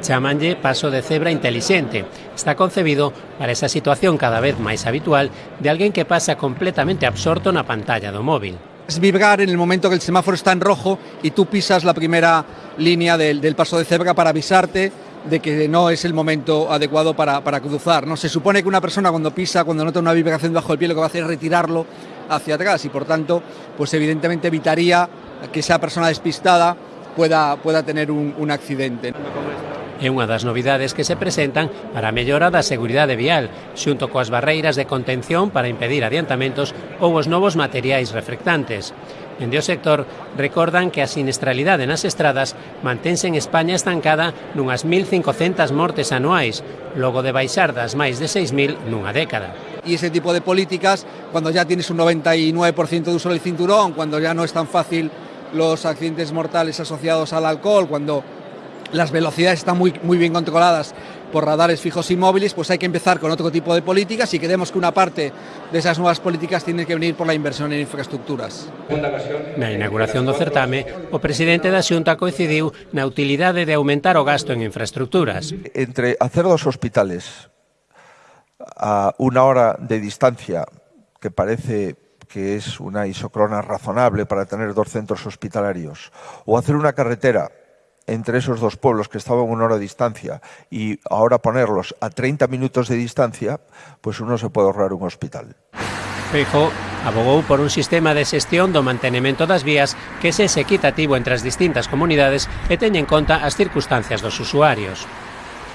Chamanlle paso de cebra intelixente. Está concebido para esa situación cada vez máis habitual de alguén que pasa completamente absorto na pantalla do móvil. Es vibrar en el momento que el semáforo está en rojo y tú pisas la primera línea del, del paso de cebra para avisarte de que no es el momento adecuado para, para, cruzar. ¿no? Se supone que una persona cuando pisa, cuando nota una vibración bajo el pie, lo que va a hacer es retirarlo hacia atrás y por tanto, pues evidentemente evitaría que esa persona despistada pueda, pueda tener un, un accidente. É unha das novidades que se presentan para a mellora da seguridade vial, xunto coas barreiras de contención para impedir adiantamentos ou os novos materiais reflectantes. Dende o sector, recordan que a sinestralidade nas estradas mantense en España estancada nunhas 1.500 mortes anuais, logo de baixar das máis de 6.000 nunha década y ese tipo de políticas, cuando ya tienes un 99% de uso del cinturón, cuando ya no es tan fácil los accidentes mortales asociados al alcohol, cuando las velocidades están muy, muy bien controladas por radares fijos y móviles, pues hay que empezar con otro tipo de políticas y creemos que una parte de esas nuevas políticas tiene que venir por la inversión en infraestructuras. Na inauguración do certame, o presidente da Xunta coincidiu na utilidade de aumentar o gasto en infraestructuras. Entre hacer dos hospitales a una hora de distancia, que parece que es una isocrona razonable para tener dos centros hospitalarios, o hacer una carretera entre esos dos pueblos que estaban a una hora de distancia y ahora ponerlos a 30 minutos de distancia, pues uno se puede ahorrar un hospital. Feijo abogou por un sistema de xestión do mantenimento das vías que sexe equitativo entre as distintas comunidades e teña en conta as circunstancias dos usuarios.